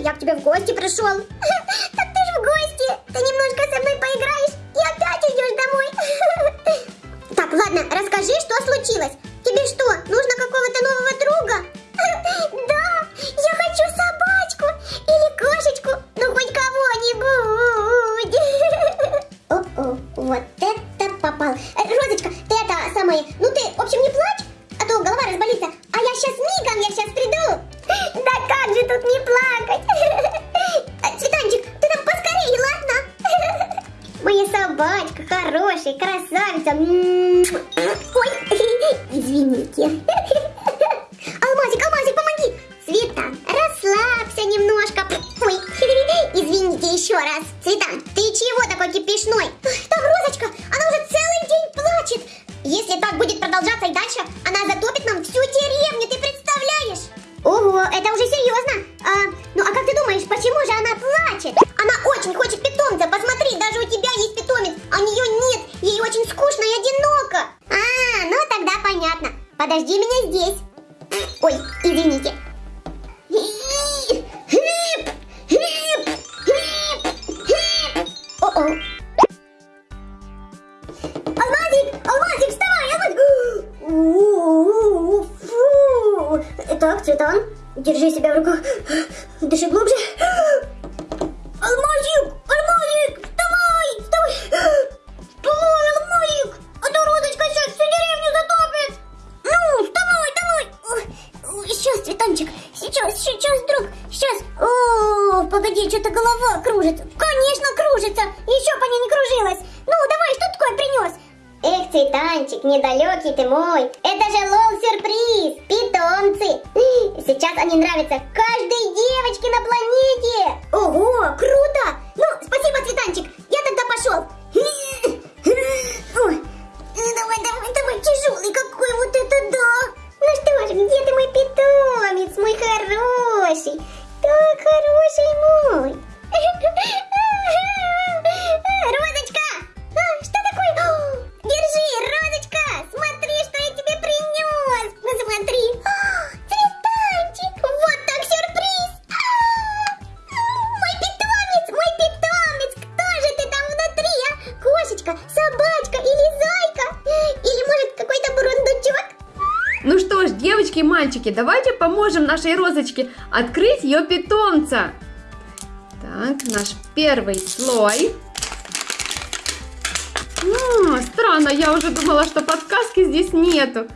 я к тебе в гости пришел. Красавица. М. Ой, извините. Алмазик, Алмазик, помоги. Цветан, расслабься немножко. Ой, извините еще раз. Цветан, ты чего такой кипишной? Цветан, держи себя в руках. Дыши глубже. Алмазик, Алмазик, вставай, вставай. Вставай, Алмазик, а то Розочка сейчас всю деревню затопит. Ну, вставай, давай. Сейчас, Цветанчик, сейчас, сейчас, друг, сейчас. О, погоди, что-то голова кружится. Конечно, кружится. Еще по ней не кружилась. Ну, давай, что такое принес? Эх, Цветанчик, недалекий ты мой. Это же лол-сюрприз, питомцы. Сейчас они нравятся каждой девочке на планете. Ого, круто. Мальчики, давайте поможем нашей розочке открыть ее питомца. Так, наш первый слой. М, странно, я уже думала, что подсказки здесь нету.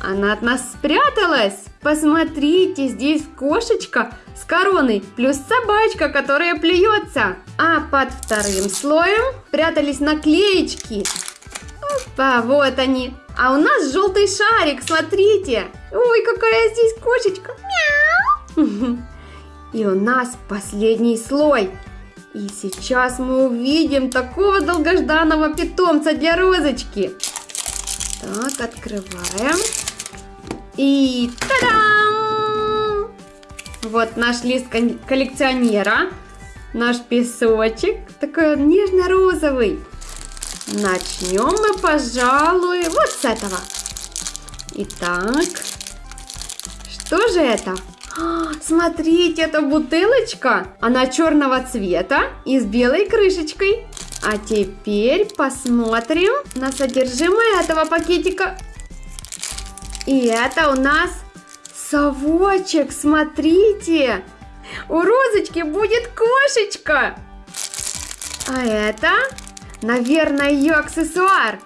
Она от нас спряталась. Посмотрите, здесь кошечка с короной, плюс собачка, которая плюется. А под вторым слоем прятались наклеечки. Опа, вот они. А у нас желтый шарик, смотрите. Ой, какая здесь кошечка. Мяу. И у нас последний слой. И сейчас мы увидим такого долгожданного питомца для розочки. Так, открываем. И та-дам! Вот наш лист коллекционера. Наш песочек. Такой нежно-розовый. Начнем мы, пожалуй, вот с этого. Итак, что же это? А, Смотрите, это бутылочка. Она черного цвета и с белой крышечкой. А теперь посмотрим на содержимое этого пакетика. И это у нас совочек, смотрите. У розочки будет кошечка. А это, наверное, ее аксессуар.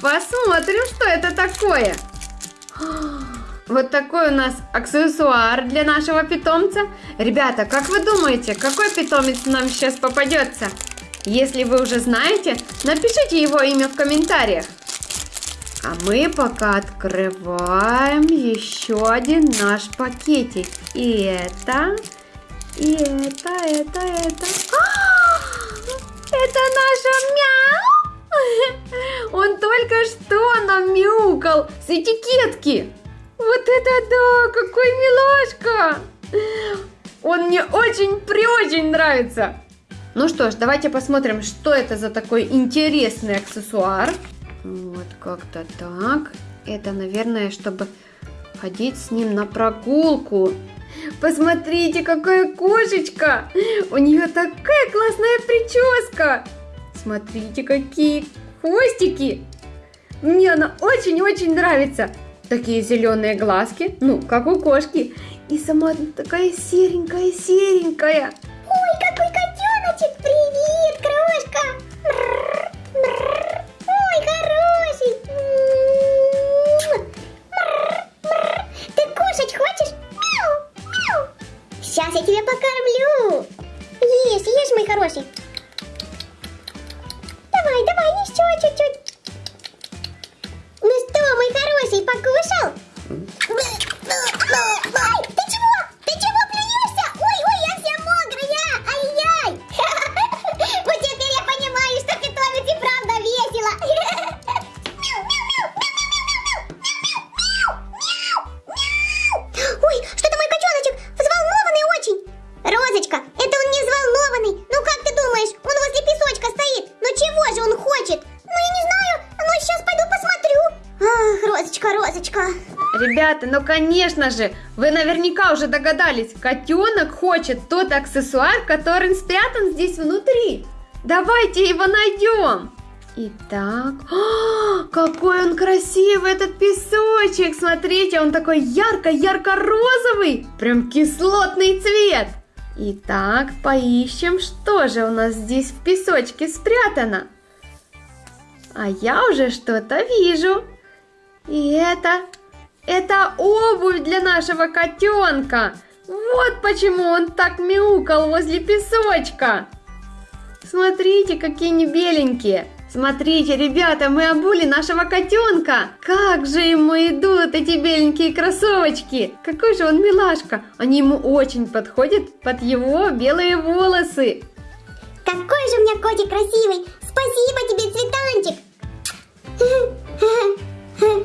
Посмотрим, что это такое. Вот такой у нас аксессуар для нашего питомца. Ребята, как вы думаете, какой питомец нам сейчас попадется? Если вы уже знаете, напишите его имя в комментариях. А мы пока открываем еще один наш пакетик. И это, и это, это, это. А, Это наша мяу! Он только что намяукал с этикетки. Вот это да, какой милашка! Он мне очень-преочень нравится. Ну что ж, давайте посмотрим, что это за такой интересный аксессуар. Вот как-то так. Это, наверное, чтобы ходить с ним на прогулку. Посмотрите, какая кошечка! У нее такая классная прическа! Смотрите, какие хвостики! Мне она очень-очень нравится. Такие зеленые глазки, ну, как у кошки. И сама такая серенькая-серенькая. Ой, какой котеночек! Привет, крошка! Ой, хороший! Ты кушать хочешь? Мяу, мяу. Сейчас я тебя покормлю. Ешь, ешь, мой хороший. Давай, давай, еще чуть-чуть. Хороший, покушал? Ребята, ну конечно же, вы наверняка уже догадались, котенок хочет тот аксессуар, который спрятан здесь внутри. Давайте его найдем. Итак, а, какой он красивый этот песочек! Смотрите, он такой ярко-ярко-розовый, прям кислотный цвет. Итак, поищем, что же у нас здесь в песочке спрятано. А я уже что-то вижу. И это это обувь для нашего котенка. Вот почему он так мяукал возле песочка. Смотрите, какие они беленькие. Смотрите, ребята, мы обули нашего котенка. Как же ему идут эти беленькие кроссовочки. Какой же он милашка. Они ему очень подходят под его белые волосы. Какой же у меня котик красивый! Спасибо тебе, цветанчик!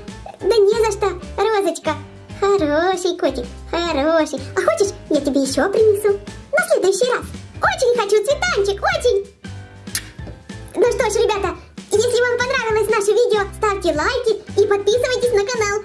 Да не за что, Розочка! Хороший котик, хороший. А хочешь, я тебе еще принесу? На следующий раз. Очень хочу, цветанчик, очень! Ну что ж, ребята, если вам понравилось наше видео, ставьте лайки и подписывайтесь на канал.